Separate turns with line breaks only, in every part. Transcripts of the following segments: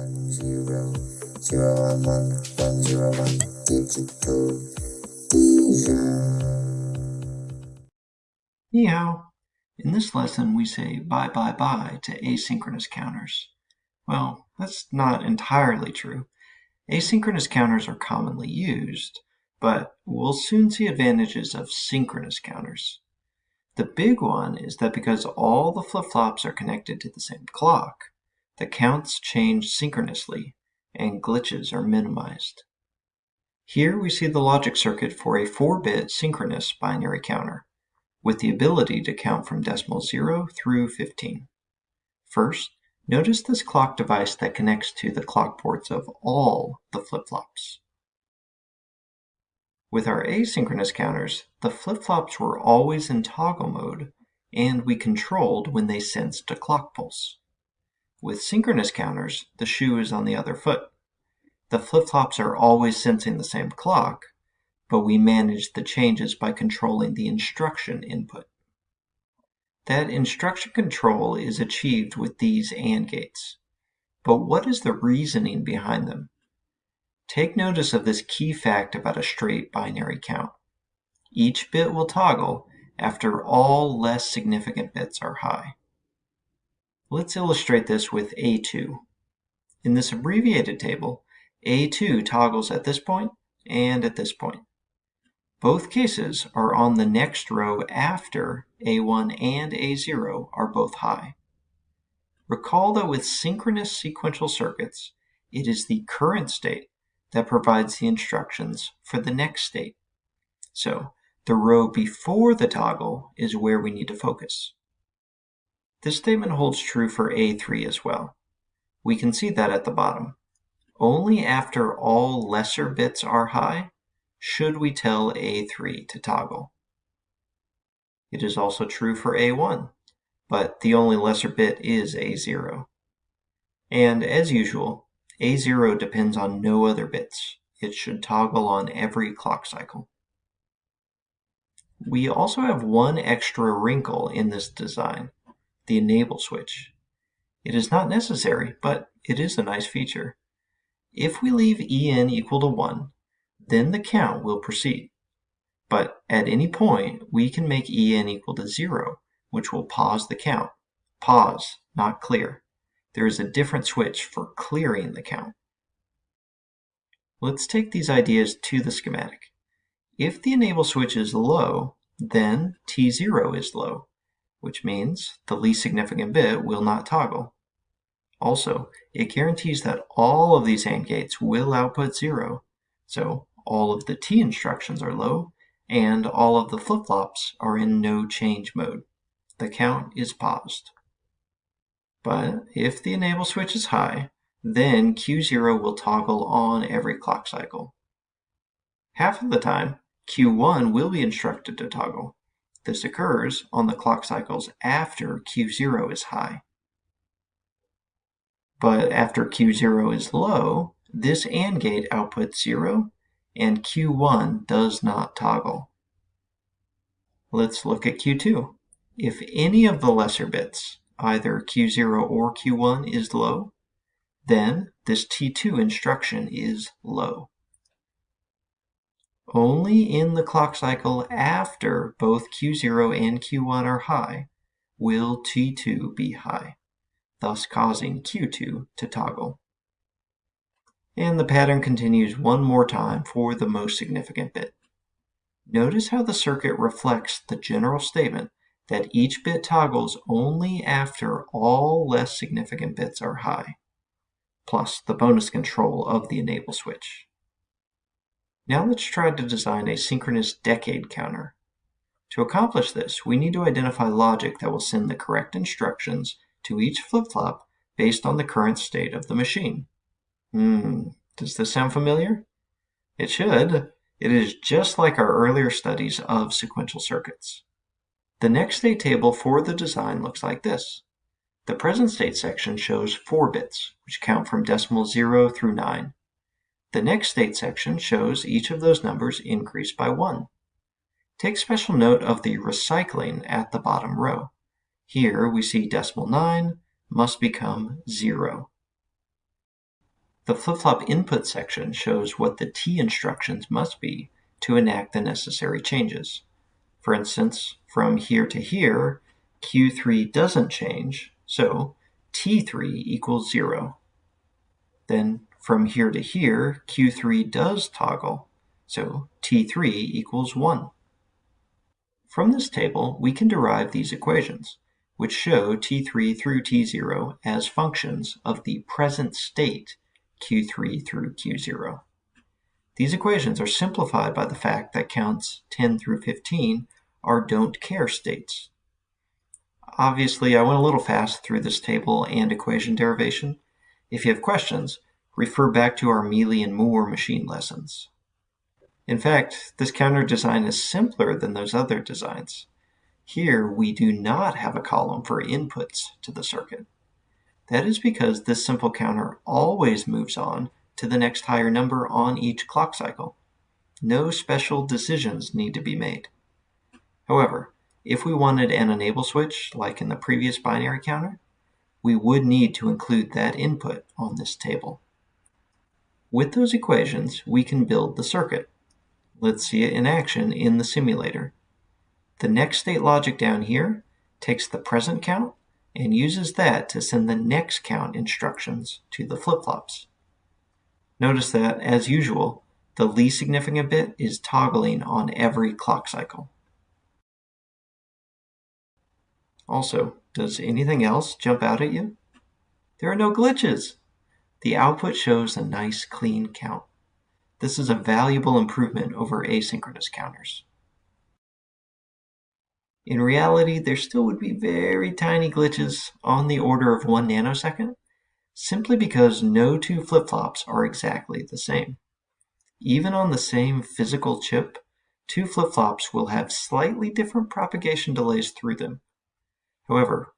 one zero zero one one one zero one digital
Meow. In this lesson, we say bye bye bye to asynchronous counters. Well, that's not entirely true. Asynchronous counters are commonly used, but we'll soon see advantages of synchronous counters. The big one is that because all the flip-flops are connected to the same clock, the counts change synchronously and glitches are minimized. Here we see the logic circuit for a 4-bit synchronous binary counter, with the ability to count from decimal 0 through 15. First, notice this clock device that connects to the clock ports of all the flip-flops. With our asynchronous counters, the flip-flops were always in toggle mode, and we controlled when they sensed a clock pulse. With synchronous counters, the shoe is on the other foot. The flip-flops are always sensing the same clock, but we manage the changes by controlling the instruction input. That instruction control is achieved with these AND gates. But what is the reasoning behind them? Take notice of this key fact about a straight binary count. Each bit will toggle after all less significant bits are high. Let's illustrate this with A2. In this abbreviated table, A2 toggles at this point and at this point. Both cases are on the next row after A1 and A0 are both high. Recall that with synchronous sequential circuits, it is the current state that provides the instructions for the next state. So the row before the toggle is where we need to focus. This statement holds true for A3 as well. We can see that at the bottom. Only after all lesser bits are high should we tell A3 to toggle. It is also true for A1, but the only lesser bit is A0. And as usual, a0 depends on no other bits. It should toggle on every clock cycle. We also have one extra wrinkle in this design, the enable switch. It is not necessary, but it is a nice feature. If we leave en equal to 1, then the count will proceed. But at any point, we can make en equal to 0, which will pause the count. Pause, not clear there is a different switch for clearing the count. Let's take these ideas to the schematic. If the enable switch is low, then T0 is low, which means the least significant bit will not toggle. Also, it guarantees that all of these AND gates will output 0, so all of the T instructions are low, and all of the flip-flops are in no change mode. The count is paused. But if the enable switch is high, then Q0 will toggle on every clock cycle. Half of the time, Q1 will be instructed to toggle. This occurs on the clock cycles after Q0 is high. But after Q0 is low, this AND gate outputs 0 and Q1 does not toggle. Let's look at Q2. If any of the lesser bits, either Q0 or Q1 is low, then this T2 instruction is low. Only in the clock cycle after both Q0 and Q1 are high will T2 be high, thus causing Q2 to toggle. And the pattern continues one more time for the most significant bit. Notice how the circuit reflects the general statement that each bit toggles only after all less significant bits are high, plus the bonus control of the enable switch. Now let's try to design a synchronous decade counter. To accomplish this, we need to identify logic that will send the correct instructions to each flip-flop based on the current state of the machine. Hmm, does this sound familiar? It should. It is just like our earlier studies of sequential circuits. The next state table for the design looks like this. The present state section shows 4 bits, which count from decimal 0 through 9. The next state section shows each of those numbers increased by 1. Take special note of the recycling at the bottom row. Here we see decimal 9 must become 0. The flip-flop input section shows what the T instructions must be to enact the necessary changes. For instance, from here to here, Q3 doesn't change, so T3 equals 0. Then from here to here, Q3 does toggle, so T3 equals 1. From this table, we can derive these equations, which show T3 through T0 as functions of the present state Q3 through Q0. These equations are simplified by the fact that counts 10 through 15 are don't care states. Obviously, I went a little fast through this table and equation derivation. If you have questions, refer back to our Mealy and Moore machine lessons. In fact, this counter design is simpler than those other designs. Here, we do not have a column for inputs to the circuit. That is because this simple counter always moves on to the next higher number on each clock cycle. No special decisions need to be made. However, if we wanted an enable switch, like in the previous binary counter, we would need to include that input on this table. With those equations, we can build the circuit. Let's see it in action in the simulator. The next state logic down here takes the present count and uses that to send the next count instructions to the flip-flops. Notice that, as usual, the least significant bit is toggling on every clock cycle. Also, does anything else jump out at you? There are no glitches. The output shows a nice clean count. This is a valuable improvement over asynchronous counters. In reality, there still would be very tiny glitches on the order of one nanosecond, simply because no two flip-flops are exactly the same. Even on the same physical chip, two flip-flops will have slightly different propagation delays through them. However,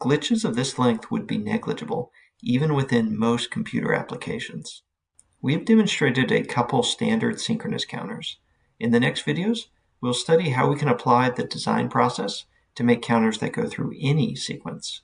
glitches of this length would be negligible even within most computer applications. We have demonstrated a couple standard synchronous counters. In the next videos, we'll study how we can apply the design process to make counters that go through any sequence